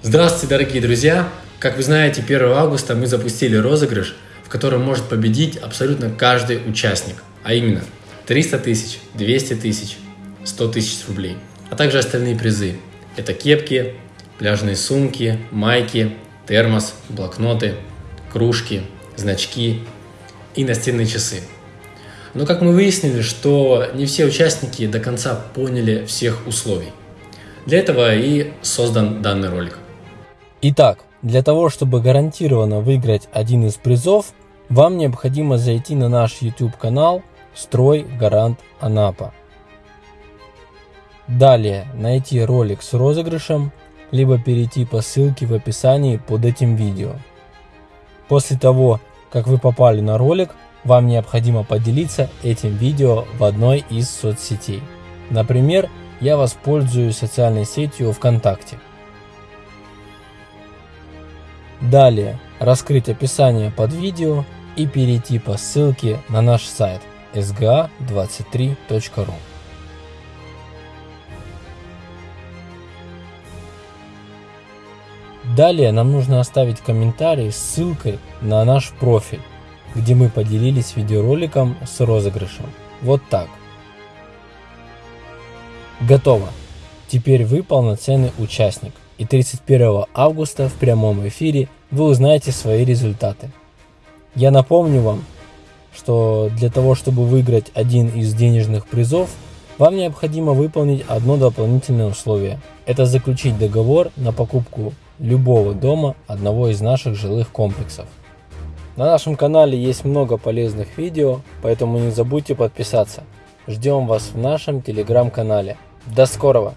Здравствуйте, дорогие друзья! Как вы знаете, 1 августа мы запустили розыгрыш, в котором может победить абсолютно каждый участник, а именно 300 тысяч, 200 тысяч, 100 тысяч рублей, а также остальные призы. Это кепки, пляжные сумки, майки, термос, блокноты, кружки, значки и настенные часы. Но как мы выяснили, что не все участники до конца поняли всех условий. Для этого и создан данный ролик. Итак, для того, чтобы гарантированно выиграть один из призов, вам необходимо зайти на наш YouTube канал Строй Гарант Анапа. Далее найти ролик с розыгрышем, либо перейти по ссылке в описании под этим видео. После того, как вы попали на ролик, вам необходимо поделиться этим видео в одной из соцсетей. Например, я воспользуюсь социальной сетью ВКонтакте. Далее раскрыть описание под видео и перейти по ссылке на наш сайт sga23.ru. Далее нам нужно оставить комментарий с ссылкой на наш профиль, где мы поделились видеороликом с розыгрышем. Вот так. Готово. Теперь вы полноценный участник и 31 августа в прямом эфире вы узнаете свои результаты. Я напомню вам, что для того, чтобы выиграть один из денежных призов, вам необходимо выполнить одно дополнительное условие. Это заключить договор на покупку любого дома одного из наших жилых комплексов. На нашем канале есть много полезных видео, поэтому не забудьте подписаться. Ждем вас в нашем телеграм-канале. До скорого!